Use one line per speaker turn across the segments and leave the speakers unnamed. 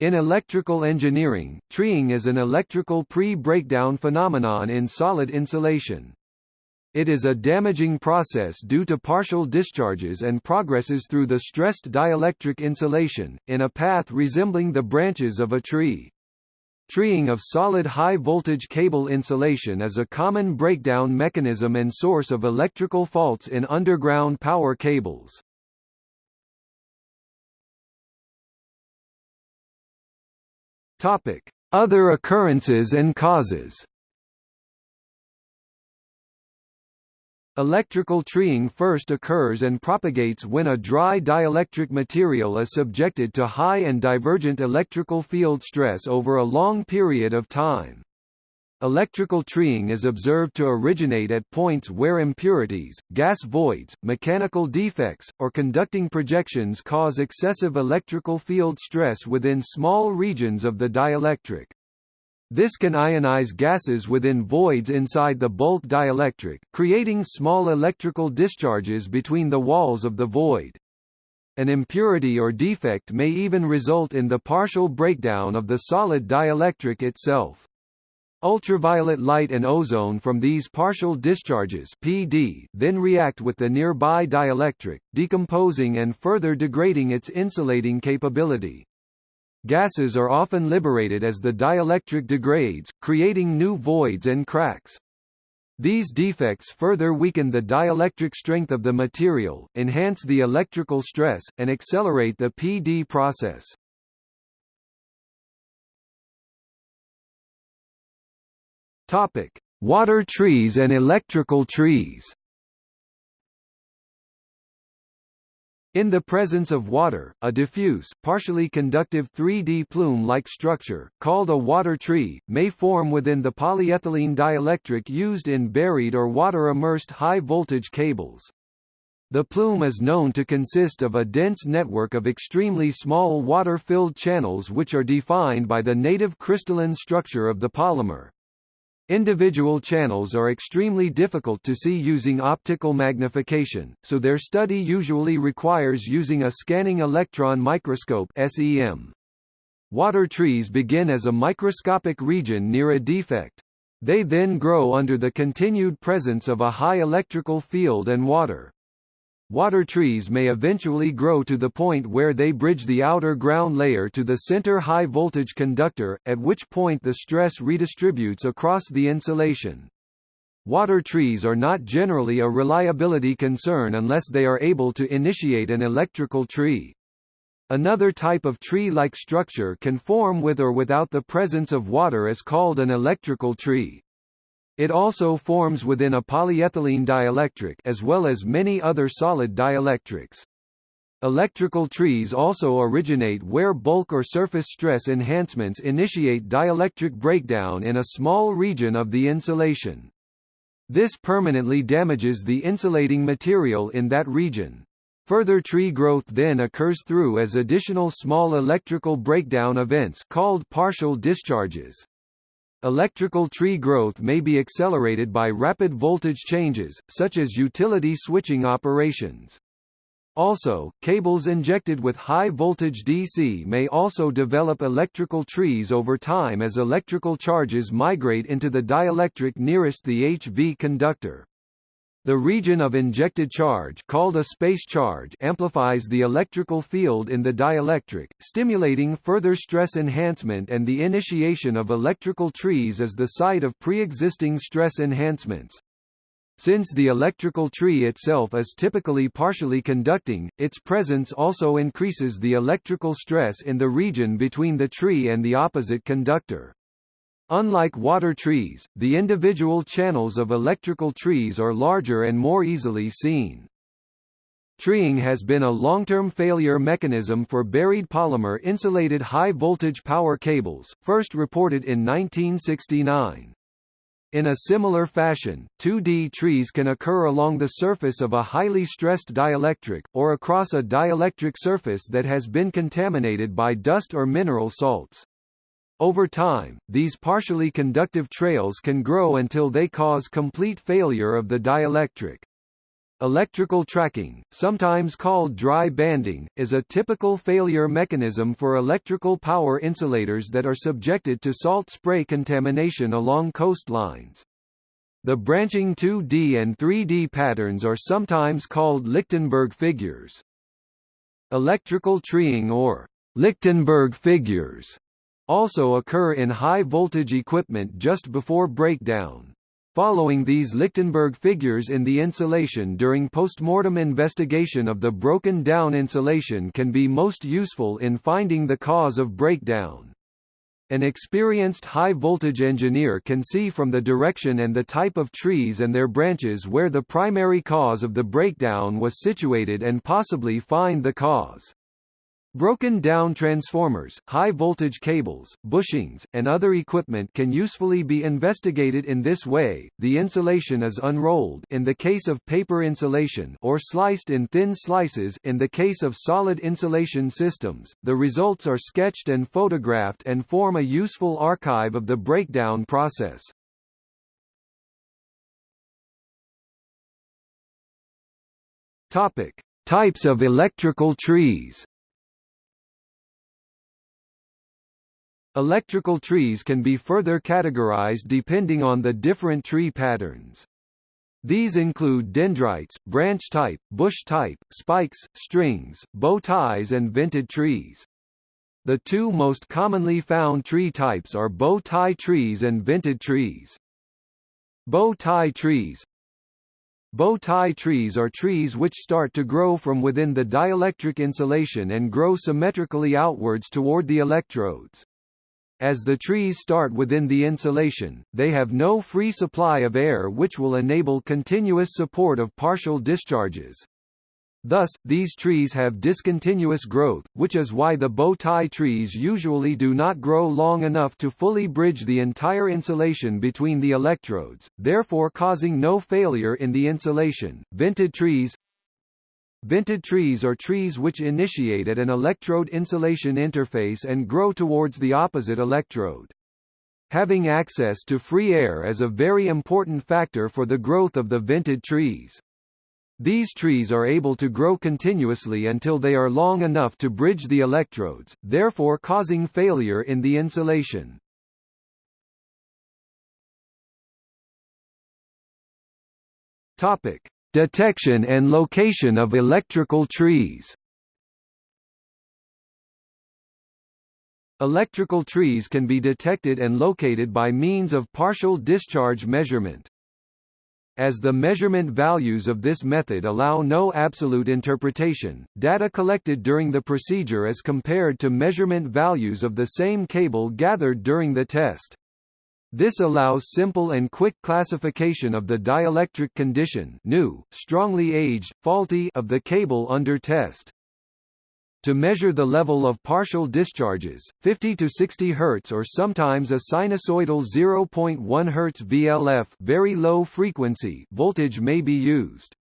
In electrical engineering, treeing is an electrical pre-breakdown phenomenon in solid insulation. It is a damaging process due to partial discharges and progresses through the stressed dielectric insulation, in a path resembling the branches of a tree. Treeing of solid high-voltage cable insulation is a common breakdown mechanism and source of electrical faults in underground power cables. Topic: Other occurrences and causes. Electrical treeing first occurs and propagates when a dry dielectric material is subjected to high and divergent electrical field stress over a long period of time. Electrical treeing is observed to originate at points where impurities, gas voids, mechanical defects, or conducting projections cause excessive electrical field stress within small regions of the dielectric. This can ionize gases within voids inside the bulk dielectric, creating small electrical discharges between the walls of the void. An impurity or defect may even result in the partial breakdown of the solid dielectric itself. Ultraviolet light and ozone from these partial discharges PD then react with the nearby dielectric, decomposing and further degrading its insulating capability. Gases are often liberated as the dielectric degrades, creating new voids and cracks. These defects further weaken the dielectric strength of the material, enhance the electrical stress, and accelerate the PD process. Topic: Water trees and electrical trees. In the presence of water, a diffuse, partially conductive 3D plume-like structure, called a water tree, may form within the polyethylene dielectric used in buried or water-immersed high-voltage cables. The plume is known to consist of a dense network of extremely small water-filled channels which are defined by the native crystalline structure of the polymer. Individual channels are extremely difficult to see using optical magnification, so their study usually requires using a scanning electron microscope SEM. Water trees begin as a microscopic region near a defect. They then grow under the continued presence of a high electrical field and water. Water trees may eventually grow to the point where they bridge the outer ground layer to the center high-voltage conductor, at which point the stress redistributes across the insulation. Water trees are not generally a reliability concern unless they are able to initiate an electrical tree. Another type of tree-like structure can form with or without the presence of water is called an electrical tree. It also forms within a polyethylene dielectric as well as many other solid dielectrics. Electrical trees also originate where bulk or surface stress enhancements initiate dielectric breakdown in a small region of the insulation. This permanently damages the insulating material in that region. Further tree growth then occurs through as additional small electrical breakdown events called partial discharges. Electrical tree growth may be accelerated by rapid voltage changes, such as utility switching operations. Also, cables injected with high voltage DC may also develop electrical trees over time as electrical charges migrate into the dielectric nearest the HV conductor. The region of injected charge called a space charge amplifies the electrical field in the dielectric, stimulating further stress enhancement and the initiation of electrical trees as the site of pre-existing stress enhancements. Since the electrical tree itself is typically partially conducting, its presence also increases the electrical stress in the region between the tree and the opposite conductor. Unlike water trees, the individual channels of electrical trees are larger and more easily seen. Treeing has been a long-term failure mechanism for buried polymer insulated high-voltage power cables, first reported in 1969. In a similar fashion, 2D trees can occur along the surface of a highly stressed dielectric, or across a dielectric surface that has been contaminated by dust or mineral salts. Over time, these partially conductive trails can grow until they cause complete failure of the dielectric. Electrical tracking, sometimes called dry banding, is a typical failure mechanism for electrical power insulators that are subjected to salt spray contamination along coastlines. The branching 2D and 3D patterns are sometimes called Lichtenberg figures. Electrical treeing or Lichtenberg figures also occur in high-voltage equipment just before breakdown. Following these Lichtenberg figures in the insulation during postmortem investigation of the broken down insulation can be most useful in finding the cause of breakdown. An experienced high-voltage engineer can see from the direction and the type of trees and their branches where the primary cause of the breakdown was situated and possibly find the cause. Broken down transformers, high-voltage cables, bushings, and other equipment can usefully be investigated in this way. The insulation is unrolled in the case of paper insulation or sliced in thin slices in the case of solid insulation systems. The results are sketched and photographed and form a useful archive of the breakdown process. Topic: Types of electrical trees. Electrical trees can be further categorized depending on the different tree patterns. These include dendrites, branch type, bush type, spikes, strings, bow ties and vented trees. The two most commonly found tree types are bow tie trees and vented trees. Bow tie trees Bow tie trees are trees which start to grow from within the dielectric insulation and grow symmetrically outwards toward the electrodes. As the trees start within the insulation, they have no free supply of air which will enable continuous support of partial discharges. Thus, these trees have discontinuous growth, which is why the bow tie trees usually do not grow long enough to fully bridge the entire insulation between the electrodes, therefore causing no failure in the insulation. Vented trees Vented trees are trees which initiate at an electrode insulation interface and grow towards the opposite electrode. Having access to free air is a very important factor for the growth of the vented trees. These trees are able to grow continuously until they are long enough to bridge the electrodes, therefore causing failure in the insulation. Topic: Detection and location of electrical trees Electrical trees can be detected and located by means of partial discharge measurement. As the measurement values of this method allow no absolute interpretation, data collected during the procedure is compared to measurement values of the same cable gathered during the test. This allows simple and quick classification of the dielectric condition new, strongly aged, faulty of the cable under test. To measure the level of partial discharges, 50 to 60 Hz or sometimes a sinusoidal 0.1 Hz VLF very low frequency voltage may be used.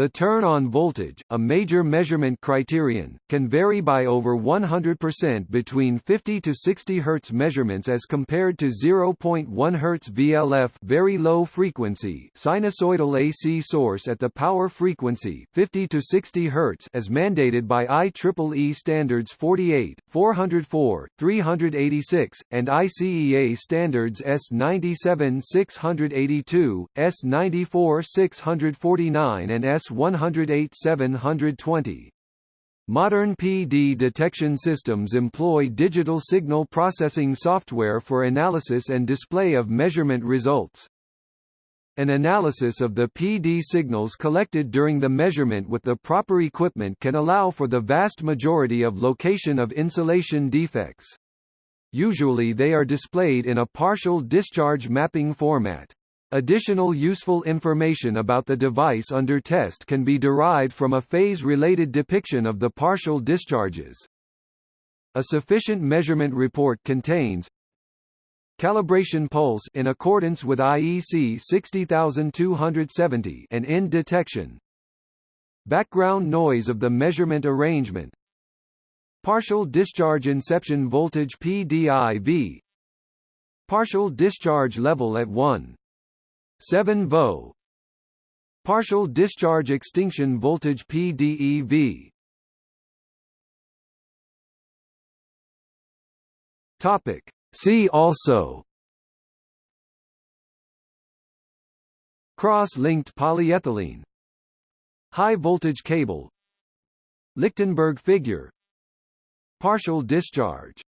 The turn-on voltage, a major measurement criterion, can vary by over 100% between 50 to 60 Hz measurements as compared to 0.1 Hz VLF very low frequency sinusoidal AC source at the power frequency 50 to 60 Hz as mandated by IEEE standards 48, 404, 386, and ICEA standards S97 682, S94 649 and S S 108 720. Modern PD detection systems employ digital signal processing software for analysis and display of measurement results. An analysis of the PD signals collected during the measurement with the proper equipment can allow for the vast majority of location of insulation defects. Usually they are displayed in a partial discharge mapping format. Additional useful information about the device under test can be derived from a phase-related depiction of the partial discharges. A sufficient measurement report contains calibration pulse in accordance with IEC 60270 and end detection. Background noise of the measurement arrangement. Partial discharge inception voltage PDIV partial discharge level at 1 7 vo Partial discharge extinction voltage PDEV Topic. See also. Cross-linked polyethylene. High voltage cable. Lichtenberg figure. Partial discharge